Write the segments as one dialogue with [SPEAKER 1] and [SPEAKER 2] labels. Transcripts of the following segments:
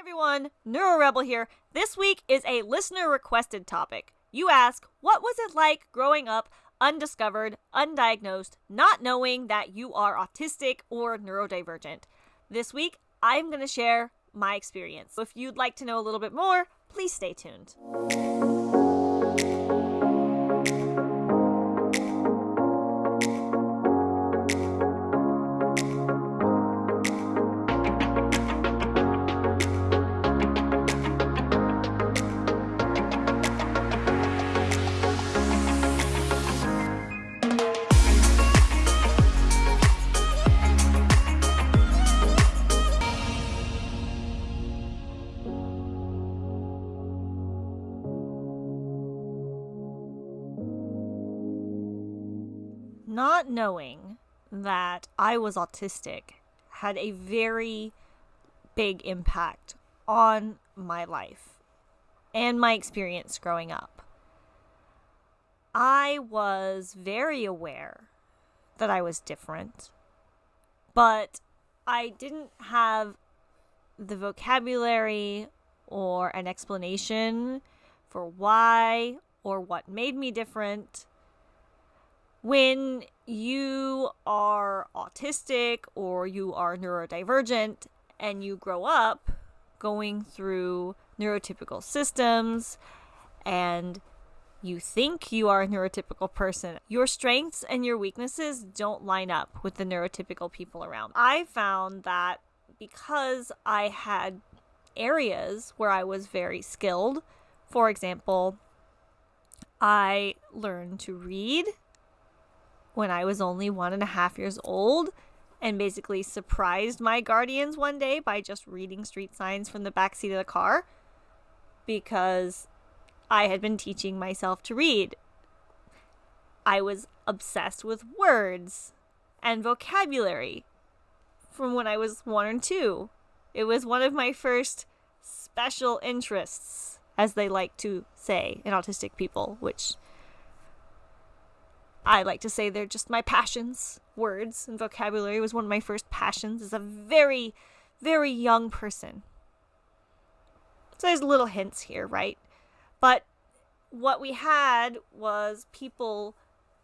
[SPEAKER 1] everyone, NeuroRebel here. This week is a listener requested topic. You ask, what was it like growing up undiscovered, undiagnosed, not knowing that you are autistic or neurodivergent? This week, I'm going to share my experience. If you'd like to know a little bit more, please stay tuned. Not knowing that I was autistic had a very big impact on my life and my experience growing up. I was very aware that I was different, but I didn't have the vocabulary or an explanation for why or what made me different when you are autistic or you are neurodivergent and you grow up going through neurotypical systems and you think you are a neurotypical person, your strengths and your weaknesses don't line up with the neurotypical people around. I found that because I had areas where I was very skilled, for example, I learned to read when I was only one and a half years old and basically surprised my guardians one day by just reading street signs from the back seat of the car because I had been teaching myself to read. I was obsessed with words and vocabulary from when I was one or two. It was one of my first special interests, as they like to say in autistic people, which I like to say they're just my passions. Words and vocabulary was one of my first passions as a very, very young person. So there's little hints here, right? But what we had was people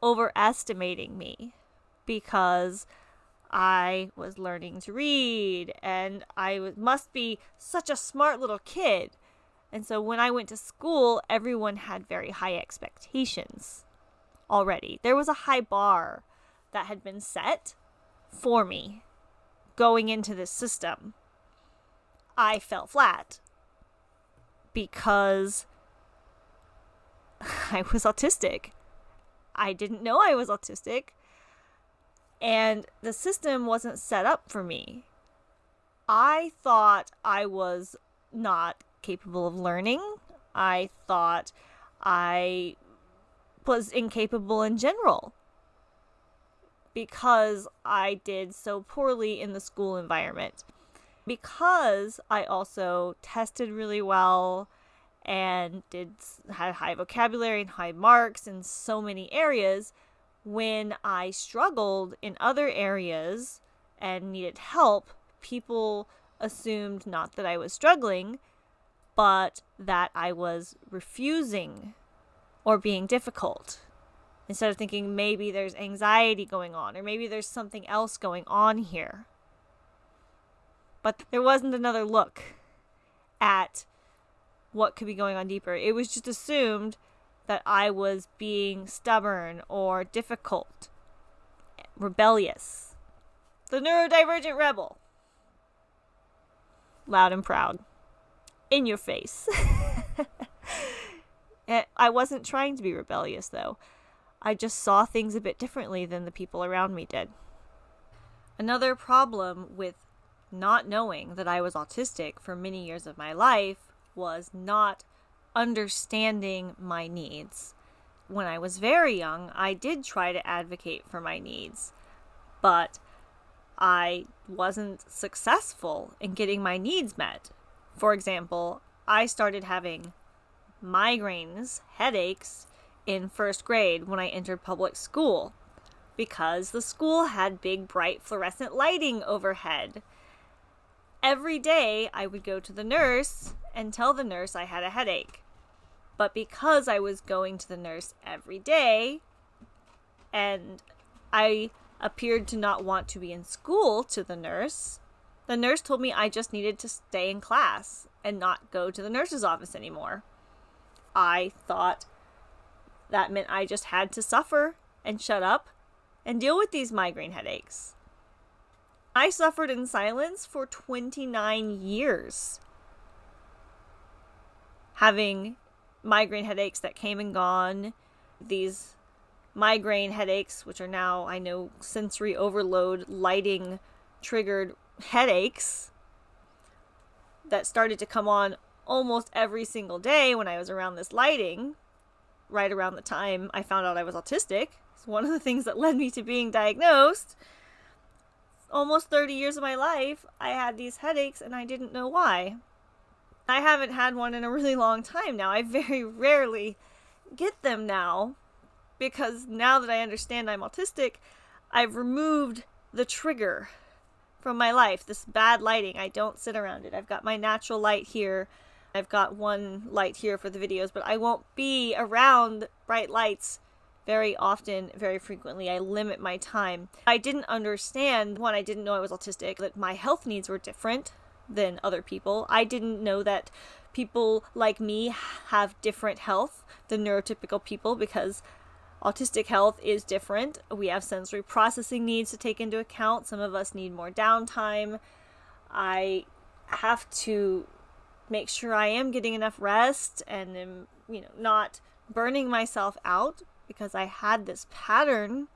[SPEAKER 1] overestimating me because I was learning to read and I must be such a smart little kid. And so when I went to school, everyone had very high expectations already. There was a high bar that had been set for me going into this system. I fell flat because I was autistic. I didn't know I was autistic, and the system wasn't set up for me. I thought I was not capable of learning. I thought I was incapable in general because I did so poorly in the school environment. Because I also tested really well and did had high vocabulary and high marks in so many areas, when I struggled in other areas and needed help, people assumed not that I was struggling, but that I was refusing or being difficult instead of thinking maybe there's anxiety going on or maybe there's something else going on here. But there wasn't another look at what could be going on deeper. It was just assumed that I was being stubborn or difficult, rebellious. The neurodivergent rebel. Loud and proud. In your face. Eh, I wasn't trying to be rebellious, though. I just saw things a bit differently than the people around me did. Another problem with not knowing that I was autistic for many years of my life was not understanding my needs. When I was very young, I did try to advocate for my needs, but I wasn't successful in getting my needs met. For example, I started having migraines, headaches in first grade when I entered public school because the school had big, bright, fluorescent lighting overhead. every day I would go to the nurse and tell the nurse I had a headache. But because I was going to the nurse every day and I appeared to not want to be in school to the nurse, the nurse told me I just needed to stay in class and not go to the nurse's office anymore. I thought that meant I just had to suffer and shut up and deal with these migraine headaches. I suffered in silence for 29 years, having migraine headaches that came and gone, these migraine headaches, which are now, I know, sensory overload, lighting triggered headaches that started to come on almost every single day when I was around this lighting, right around the time I found out I was autistic. It's one of the things that led me to being diagnosed. Almost 30 years of my life, I had these headaches and I didn't know why. I haven't had one in a really long time now. I very rarely get them now because now that I understand I'm autistic, I've removed the trigger from my life. This bad lighting, I don't sit around it. I've got my natural light here. I've got one light here for the videos, but I won't be around bright lights very often, very frequently. I limit my time. I didn't understand when I didn't know I was autistic that my health needs were different than other people. I didn't know that people like me have different health than neurotypical people because Autistic health is different. We have sensory processing needs to take into account. Some of us need more downtime. I have to make sure I am getting enough rest and am, you know, not burning myself out because I had this pattern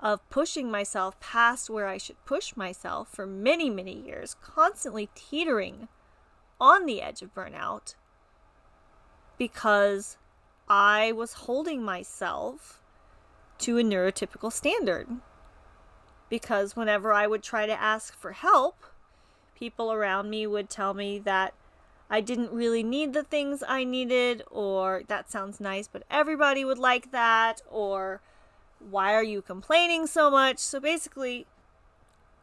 [SPEAKER 1] of pushing myself past where I should push myself for many, many years, constantly teetering on the edge of burnout because I was holding myself to a neurotypical standard. Because whenever I would try to ask for help, people around me would tell me that I didn't really need the things I needed, or that sounds nice, but everybody would like that, or why are you complaining so much? So basically,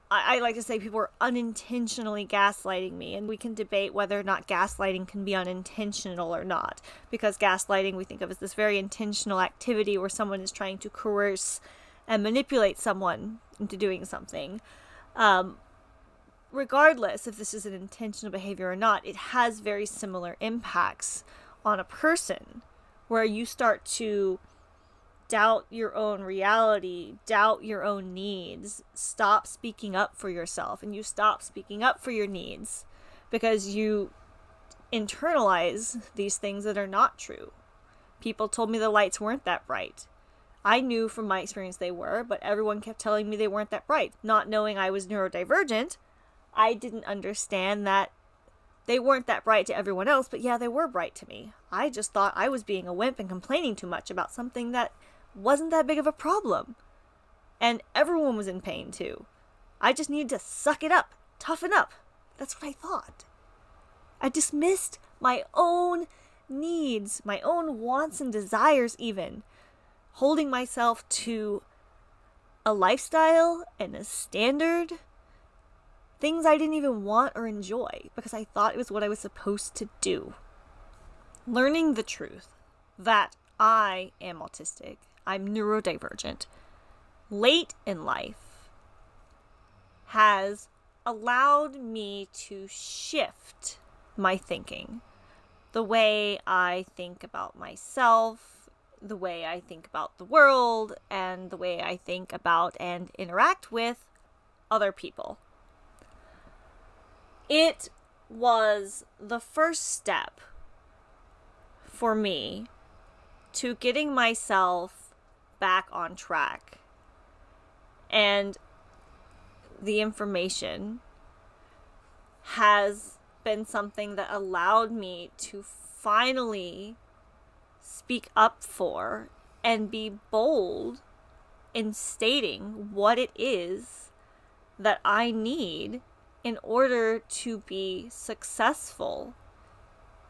[SPEAKER 1] I, I, like to say people are unintentionally gaslighting me, and we can debate whether or not gaslighting can be unintentional or not. Because gaslighting we think of as this very intentional activity where someone is trying to coerce and manipulate someone into doing something. Um, regardless if this is an intentional behavior or not, it has very similar impacts on a person where you start to doubt your own reality, doubt your own needs, stop speaking up for yourself, and you stop speaking up for your needs because you internalize these things that are not true. People told me the lights weren't that bright. I knew from my experience they were, but everyone kept telling me they weren't that bright. Not knowing I was neurodivergent, I didn't understand that they weren't that bright to everyone else, but yeah, they were bright to me. I just thought I was being a wimp and complaining too much about something that wasn't that big of a problem. And everyone was in pain too. I just needed to suck it up, toughen up. That's what I thought. I dismissed my own needs, my own wants and desires, even, holding myself to a lifestyle and a standard, things I didn't even want or enjoy because I thought it was what I was supposed to do. Learning the truth that I am autistic I'm neurodivergent, late in life has allowed me to shift my thinking. The way I think about myself, the way I think about the world, and the way I think about and interact with other people. It was the first step for me to getting myself back on track. And the information has been something that allowed me to finally speak up for and be bold in stating what it is that I need in order to be successful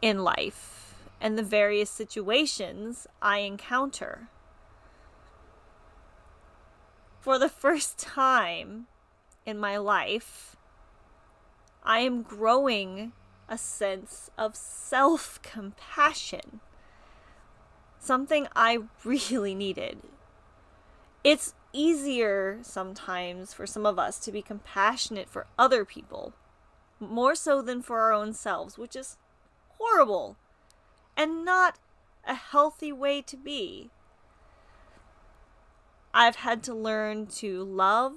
[SPEAKER 1] in life and the various situations I encounter for the first time in my life, I am growing a sense of self compassion. Something I really needed. It's easier sometimes for some of us to be compassionate for other people, more so than for our own selves, which is horrible and not a healthy way to be. I've had to learn to love,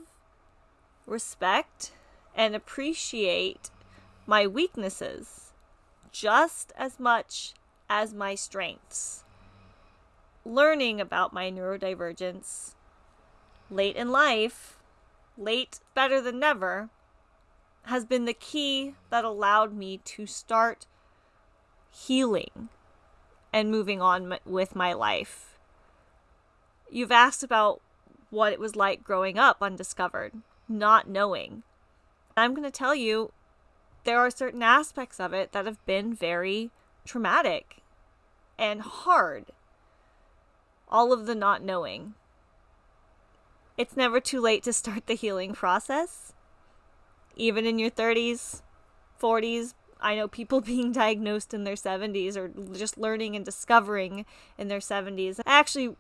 [SPEAKER 1] respect, and appreciate my weaknesses just as much as my strengths. Learning about my neurodivergence late in life, late better than never, has been the key that allowed me to start healing and moving on with my life. You've asked about what it was like growing up undiscovered, not knowing. I'm going to tell you there are certain aspects of it that have been very traumatic and hard. All of the not knowing. It's never too late to start the healing process. Even in your 30s, 40s, I know people being diagnosed in their 70s or just learning and discovering in their 70s. Actually,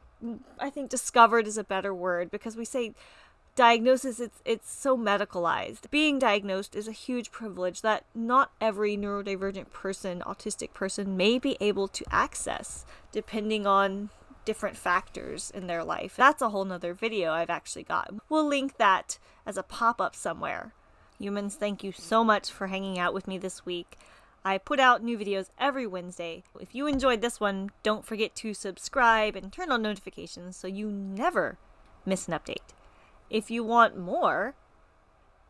[SPEAKER 1] I think discovered is a better word because we say diagnosis it's it's so medicalized. Being diagnosed is a huge privilege that not every neurodivergent person, autistic person may be able to access depending on different factors in their life. That's a whole nother video I've actually got. We'll link that as a pop-up somewhere. Humans, thank you so much for hanging out with me this week. I put out new videos every Wednesday. If you enjoyed this one, don't forget to subscribe and turn on notifications so you never miss an update. If you want more,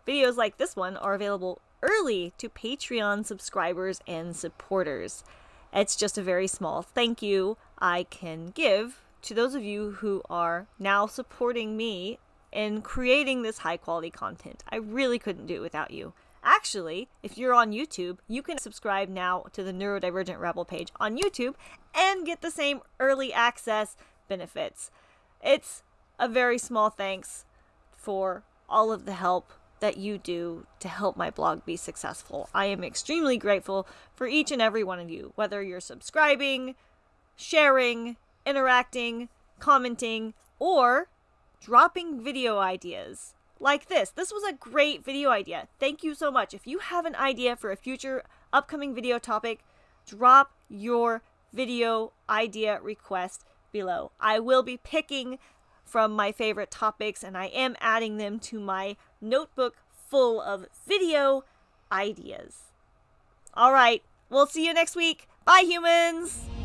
[SPEAKER 1] videos like this one are available early to Patreon subscribers and supporters. It's just a very small thank you I can give to those of you who are now supporting me in creating this high quality content. I really couldn't do it without you. Actually, if you're on YouTube, you can subscribe now to the Neurodivergent Rebel page on YouTube and get the same early access benefits. It's a very small thanks for all of the help that you do to help my blog be successful. I am extremely grateful for each and every one of you, whether you're subscribing, sharing, interacting, commenting, or dropping video ideas like this. This was a great video idea. Thank you so much. If you have an idea for a future upcoming video topic, drop your video idea request below. I will be picking from my favorite topics and I am adding them to my notebook full of video ideas. All right, we'll see you next week. Bye, humans!